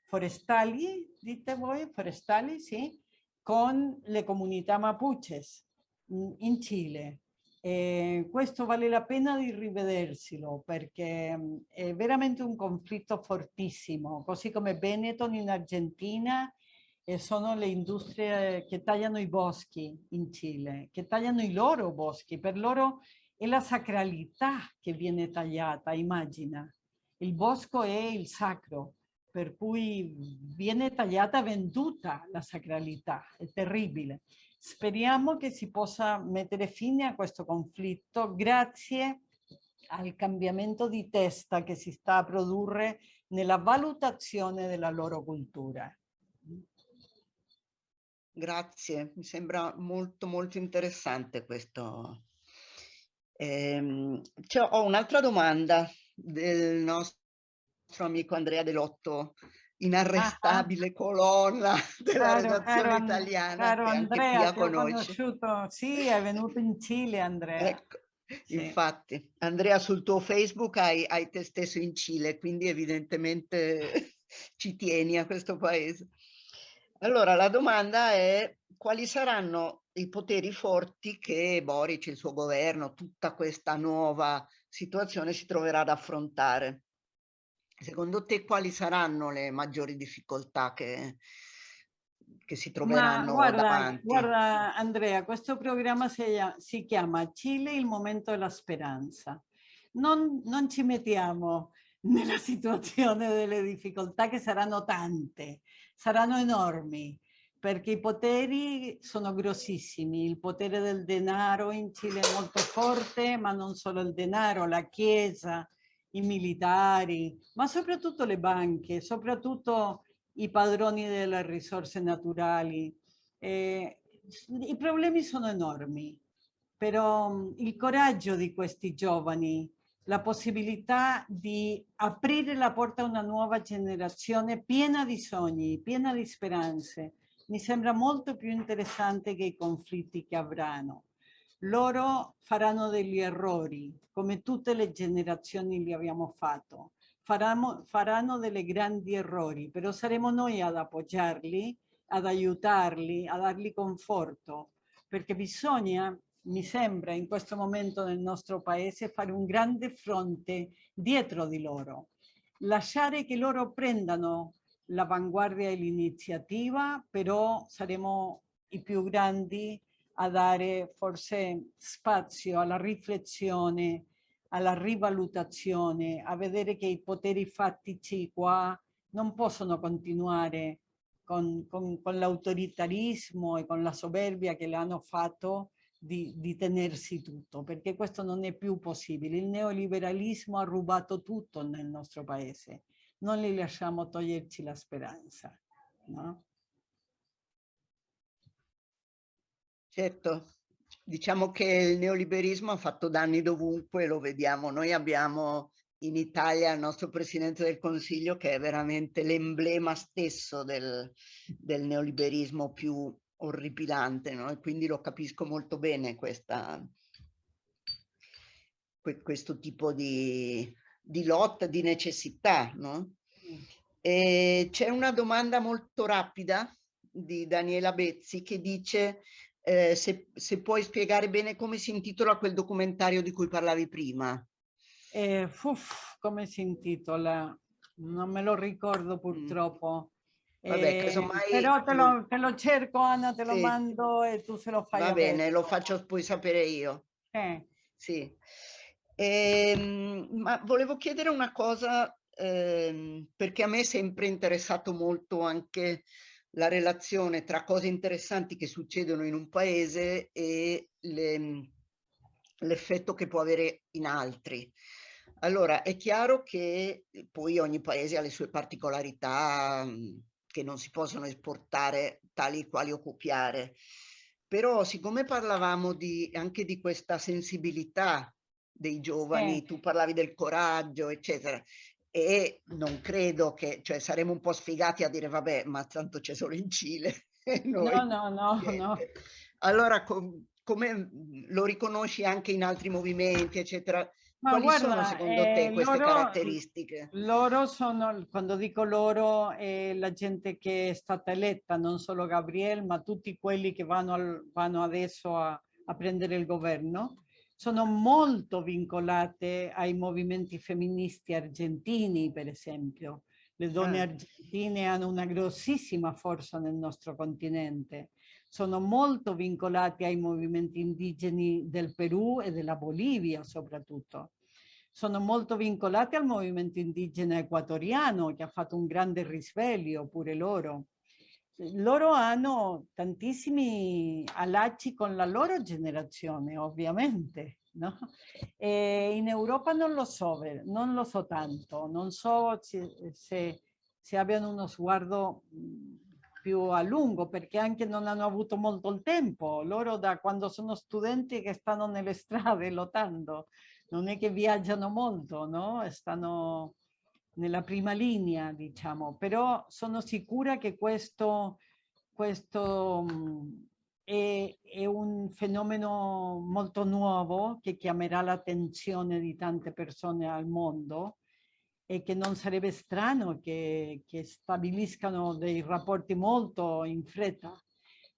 forestali, dite voi, forestali, sì, con le comunità mapuches mm, in Cile. E questo vale la pena di rivederselo perché mm, è veramente un conflitto fortissimo, così come Benetton in Argentina e sono le industrie che tagliano i boschi in Cile, che tagliano i loro boschi. Per loro è la sacralità che viene tagliata, immagina. Il bosco è il sacro, per cui viene tagliata venduta la sacralità, è terribile. Speriamo che si possa mettere fine a questo conflitto grazie al cambiamento di testa che si sta a produrre nella valutazione della loro cultura. Grazie, mi sembra molto molto interessante questo. Ehm, ho un'altra domanda del nostro amico Andrea Delotto, inarrestabile ah, ah. colonna della caro, redazione caro, italiana caro che Andrea, anche qui conosciuto, sì, è venuto in Cile Andrea. Ecco, sì. infatti, Andrea sul tuo Facebook hai, hai te stesso in Cile, quindi evidentemente ci tieni a questo paese. Allora, la domanda è quali saranno i poteri forti che Boric, il suo governo, tutta questa nuova situazione si troverà ad affrontare? Secondo te quali saranno le maggiori difficoltà che, che si troveranno guarda, davanti? Guarda Andrea, questo programma si, si chiama Cile, il momento della speranza. Non, non ci mettiamo nella situazione delle difficoltà che saranno tante, saranno enormi perché i poteri sono grossissimi. Il potere del denaro in Cile è molto forte, ma non solo il denaro, la chiesa, i militari, ma soprattutto le banche, soprattutto i padroni delle risorse naturali. Eh, I problemi sono enormi, però il coraggio di questi giovani la possibilità di aprire la porta a una nuova generazione piena di sogni, piena di speranze. Mi sembra molto più interessante che i conflitti che avranno. Loro faranno degli errori, come tutte le generazioni li abbiamo fatto. Faranno, faranno delle grandi errori, però saremo noi ad appoggiarli, ad aiutarli, a dargli conforto, perché bisogna mi sembra in questo momento nel nostro paese fare un grande fronte dietro di loro, lasciare che loro prendano l'avanguardia e l'iniziativa, però saremo i più grandi a dare forse spazio alla riflessione, alla rivalutazione, a vedere che i poteri fattici qua non possono continuare con, con, con l'autoritarismo e con la soberbia che le hanno fatto di, di, tenersi tutto, perché questo non è più possibile. Il neoliberalismo ha rubato tutto nel nostro paese. Non li lasciamo toglierci la speranza. No? Certo, diciamo che il neoliberismo ha fatto danni dovunque, lo vediamo. Noi abbiamo in Italia il nostro Presidente del Consiglio che è veramente l'emblema stesso del, del, neoliberismo più orripilante, no? E quindi lo capisco molto bene questa, questo tipo di, di lotta, di necessità, no? C'è una domanda molto rapida di Daniela Bezzi che dice eh, se, se, puoi spiegare bene come si intitola quel documentario di cui parlavi prima. Eh, uff, come si intitola? Non me lo ricordo mm. purtroppo. Mm. Vabbè, eh, casomai... Però te lo, te lo, cerco, Anna, te lo sì. mando e tu se lo fai. Va bene, lo faccio poi sapere io. Eh. Sì. Eh, ma volevo chiedere una cosa, eh, perché a me è sempre interessato molto anche la relazione tra cose interessanti che succedono in un paese e l'effetto che può avere in altri. Allora, è chiaro che poi ogni paese ha le sue particolarità che non si possono esportare tali quali o copiare. Però siccome parlavamo di, anche di questa sensibilità dei giovani, eh. tu parlavi del coraggio, eccetera, e non credo che, cioè saremo un po' sfigati a dire vabbè, ma tanto c'è solo in Cile. Noi, no, no, no, no. Allora, com come lo riconosci anche in altri movimenti, eccetera? Ma Quali guarda, sono secondo eh, te queste loro, caratteristiche? Loro sono, quando dico loro, è la gente che è stata eletta, non solo Gabriel, ma tutti quelli che vanno, al, vanno adesso a, a prendere il governo sono molto vincolate ai movimenti femministi argentini, per esempio. Le donne ah. argentine hanno una grossissima forza nel nostro continente. Sono molto vincolate ai movimenti indigeni del Perù e della Bolivia soprattutto. Sono molto vincolate al movimento indigeno equatoriano che ha fatto un grande risveglio pure loro loro hanno tantissimi allacci con la loro generazione, ovviamente. No? In Europa non lo so, non lo so tanto, non so se, se, se abbiano uno sguardo più a lungo perché anche non hanno avuto molto il tempo. Loro da quando sono studenti che stanno nelle strade lottando, non è che viaggiano molto, no? Stanno nella prima linea, diciamo, però sono sicura che questo, questo è, è, un fenomeno molto nuovo che chiamerà l'attenzione di tante persone al mondo e che non sarebbe strano che, che stabiliscano dei rapporti molto in fretta,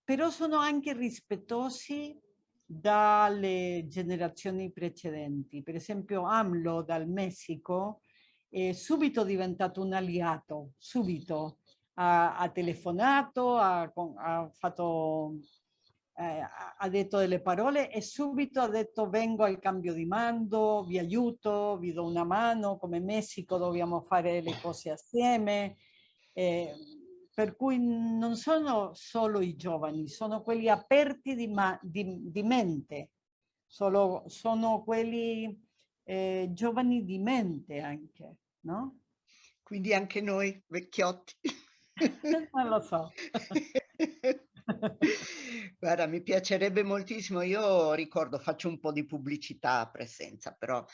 però sono anche rispettosi dalle generazioni precedenti. Per esempio AMLO dal Messico è subito diventato un alleato, subito. Ha, ha telefonato, ha, ha, fatto, eh, ha detto delle parole e subito ha detto vengo al cambio di mando, vi aiuto, vi do una mano, come Messico dobbiamo fare le cose assieme. Eh, per cui non sono solo i giovani, sono quelli aperti di, di, di mente, solo, sono quelli eh, giovani di mente anche no? Quindi anche noi vecchiotti. non lo so. Guarda, mi piacerebbe moltissimo, io ricordo, faccio un po' di pubblicità a presenza, però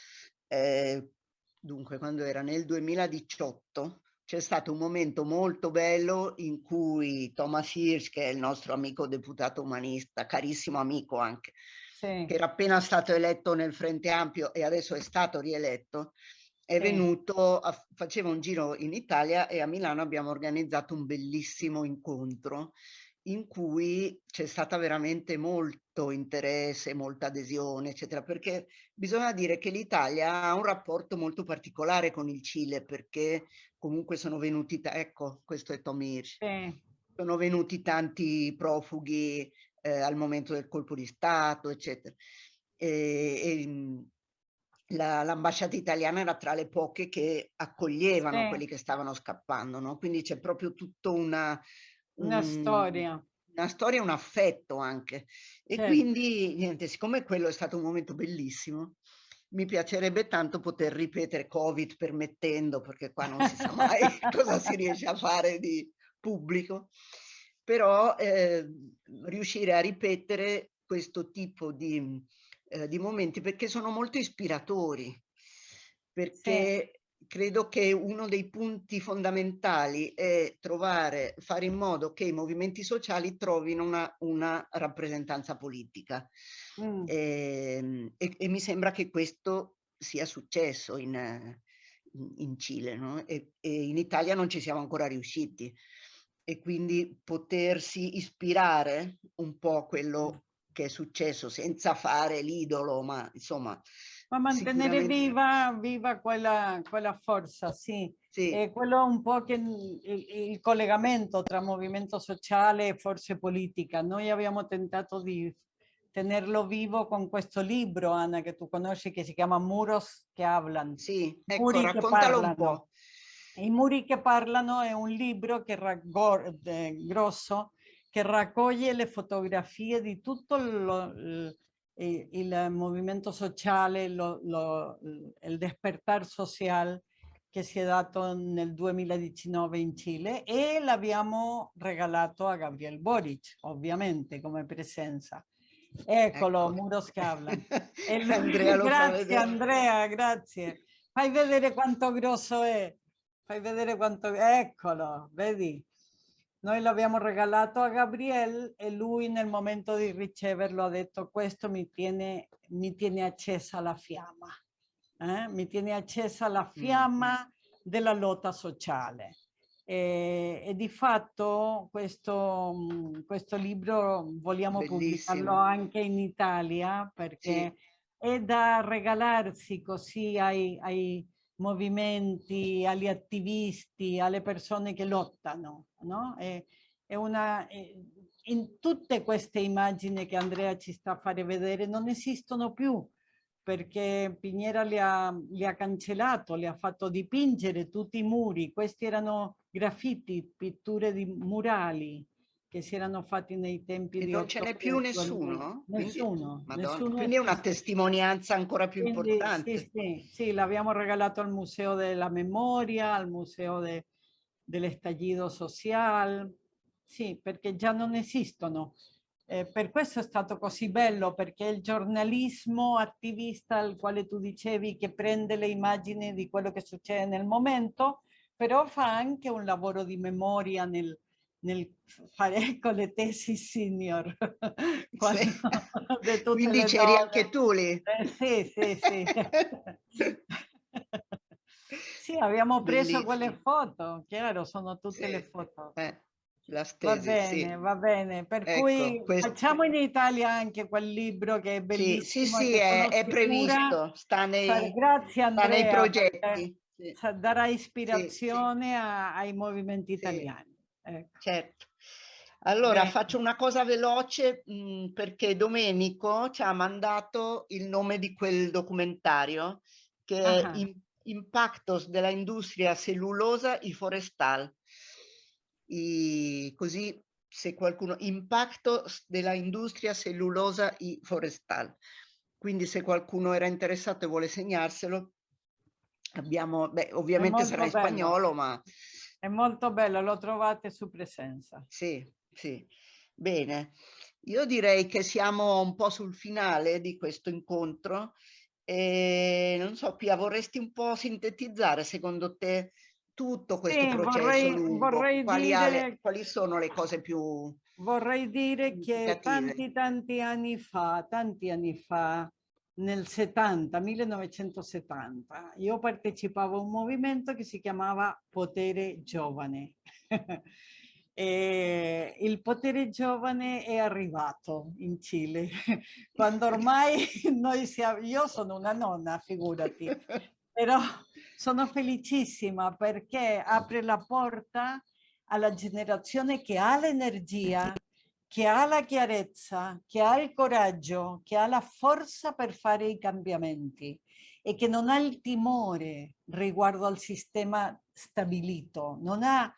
eh, dunque quando era nel 2018 c'è stato un momento molto bello in cui Thomas Hirsch, che è il nostro amico deputato umanista, carissimo amico anche, sì. che era appena stato eletto nel Frente Ampio e adesso è stato rieletto, è venuto, a, faceva un giro in Italia e a Milano abbiamo organizzato un bellissimo incontro in cui c'è stata veramente molto interesse, molta adesione, eccetera, perché bisogna dire che l'Italia ha un rapporto molto particolare con il Cile, perché comunque sono venuti, ecco, questo è Tom Hirsch, sì. sono venuti tanti profughi eh, al momento del colpo di Stato, eccetera. E, e, l'ambasciata italiana era tra le poche che accoglievano Sì. quelli che stavano scappando, no? Quindi c'è proprio tutto una... Una un- storia. Una storia, un affetto anche. E Certo. quindi, niente, siccome quello è stato un momento bellissimo, mi piacerebbe tanto poter ripetere, Covid permettendo, perché qua non si sa mai cosa si riesce a fare di pubblico, però eh, riuscire a ripetere questo tipo di, eh, di momenti perché sono molto ispiratori, perché credo che uno dei punti fondamentali è trovare, fare in modo che i movimenti sociali trovino una, una rappresentanza politica. Mm. E, e- e mi sembra che questo sia successo in, in- in Cile, no? E, e in Italia non ci siamo ancora riusciti. E quindi potersi ispirare un po' a quello che è successo senza fare l'idolo, ma insomma, Ma mantenere sicuramente- viva, viva quella, quella forza, sì. sì, E quello un po' che il, il collegamento tra movimento sociale e forze politica. Noi abbiamo tentato di tenerlo vivo con questo libro, Anna, che tu conosci, che si chiama Muros che hablan. sì, ecco, muri raccontalo un po'. I muri che parlano è un libro che eh, grosso che raccoglie le fotografie di tutto lo- il, il- il movimento sociale, lo- lo- il despertar social che si è dato nel 2019 in Cile e l'abbiamo regalato a Gabriel Boric, ovviamente, come presenza. Eccolo, Ecco. Muros che hablan. Lui- Andrea grazie. Andrea, grazie. Fai vedere quanto grosso è. Fai vedere quanto... Eccolo, vedi? Noi l'abbiamo regalato a Gabriel e lui nel momento di riceverlo ha detto questo mi tiene, mi tiene accesa la fiamma. eh? Mi tiene accesa la fiamma della lotta sociale. E, e di fatto questo, mm, questo libro vogliamo pubblicarlo Bellissimo. anche in Italia perché è da regalarsi così ai, ai movimenti, agli attivisti, alle persone che lottano. No? È, è una, è- in tutte queste immagini che Andrea ci sta a fare vedere non esistono più perché Piñera li ha, li ha cancellato, li ha fatto dipingere tutti i muri. Questi erano graffiti, pitture di murali che si erano fatti nei tempi E di non ce n'è più Ottocento, nessuno? Quindi- Nessuno, nessuno quindi è una testimonianza ancora più Quindi, importante. Sì, sì, sì, l'abbiamo regalato al Museo della Memoria, al Museo de- dell'Estallido Social, sì, perché già non esistono. Eh, per questo è stato così bello, perché il giornalismo attivista al quale tu dicevi che prende le immagini di quello che succede nel momento, però fa anche un lavoro di memoria nel, nel fare ecco, le tesi senior. tutte Quindi c'eri anche tu lì. Eh, sì, sì, sì. sì, abbiamo preso quelle Bellissimo. foto, chiaro, sono tutte Sì, le foto. eh, la Va stesi, bene, sì. va bene. Per Ecco, cui questo- facciamo in Italia anche quel libro che è Sì, bellissimo. sì, sì, che è, è previsto, sta nei, Grazie sta nei Andrea, progetti. Sì, darà ispirazione a- ai movimenti Sì. italiani. Ecco. certo. Allora, Bene. faccio una cosa veloce mh, perché Domenico ci ha mandato il nome di quel documentario che è Ah. In- Impactos della industria cellulosa y forestal. I- così se qualcuno Impactos della industria cellulosa y forestal. Quindi se qualcuno era interessato e vuole segnarselo, abbiamo, beh, ovviamente sarà in bello. spagnolo, ma È molto bello, lo trovate su Presenza. Sì, sì. Bene. Io direi che siamo un po' sul finale di questo incontro e non so, Pia, vorresti un po' sintetizzare secondo te tutto questo Sì, processo vorrei- lungo? vorrei Quali, dire- quali sono le cose più... Vorrei dire che tanti tanti anni fa, tanti anni fa, nel 70, 1970, io partecipavo a un movimento che si chiamava Potere Giovane. E il potere giovane è arrivato in Cile, quando ormai noi siamo, io sono una nonna, figurati, però sono felicissima perché apre la porta alla generazione che ha l'energia, che ha la chiarezza, che ha il coraggio, che ha la forza per fare i cambiamenti. e che non ha il timore riguardo al sistema stabilito, non ha,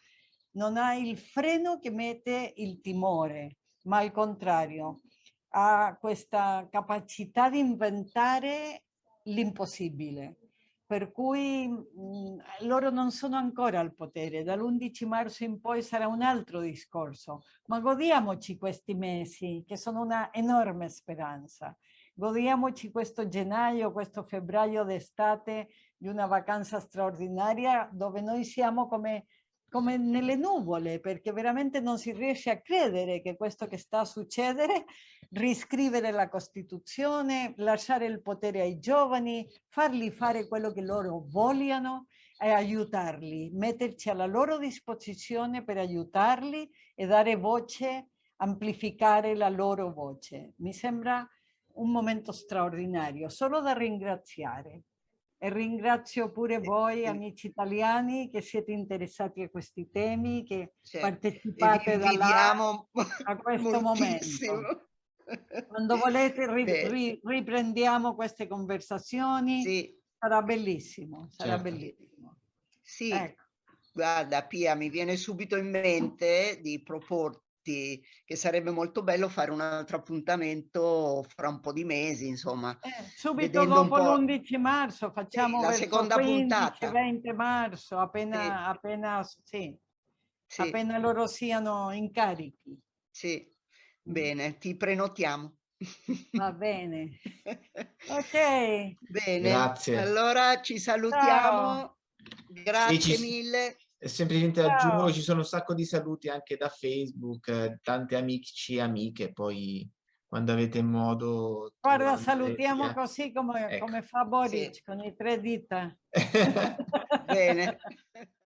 non ha il freno che mette il timore, ma al contrario ha questa capacità di inventare l'impossibile. Per cui mh, mm, loro non sono ancora al potere, dall'11 marzo in poi sarà un altro discorso, ma godiamoci questi mesi che sono una enorme speranza. Godiamoci questo gennaio, questo febbraio d'estate di una vacanza straordinaria dove noi siamo come come nelle nuvole, perché veramente non si riesce a credere che questo che sta a succedere, riscrivere la Costituzione, lasciare il potere ai giovani, farli fare quello che loro vogliono e aiutarli, metterci alla loro disposizione per aiutarli e dare voce, amplificare la loro voce. Mi sembra un momento straordinario, solo da ringraziare. E ringrazio pure voi amici italiani che siete interessati a questi temi, che cioè, partecipate da là a questo moltissimo. momento. Quando volete ri, ri, riprendiamo queste conversazioni, sì. sarà bellissimo, sarà certo. bellissimo. Sì, ecco. guarda Pia, mi viene subito in mente di proporti che sarebbe molto bello fare un altro appuntamento fra un po' di mesi, insomma. Eh, subito dopo l'11 marzo facciamo sì, la seconda 15, puntata. 20 marzo, appena, sì. Appena, sì, sì. appena loro siano incarichi. Sì, mm. bene, ti prenotiamo. Va bene. ok. Bene. Grazie. Allora ci salutiamo. Ciao. Grazie ci... mille semplicemente Ciao. aggiungo ci sono un sacco di saluti anche da Facebook, eh, tante amici e amiche, poi quando avete modo... Guarda, salutiamo via. così come, ecco. come fa Boric, sì. con i tre dita. Bene.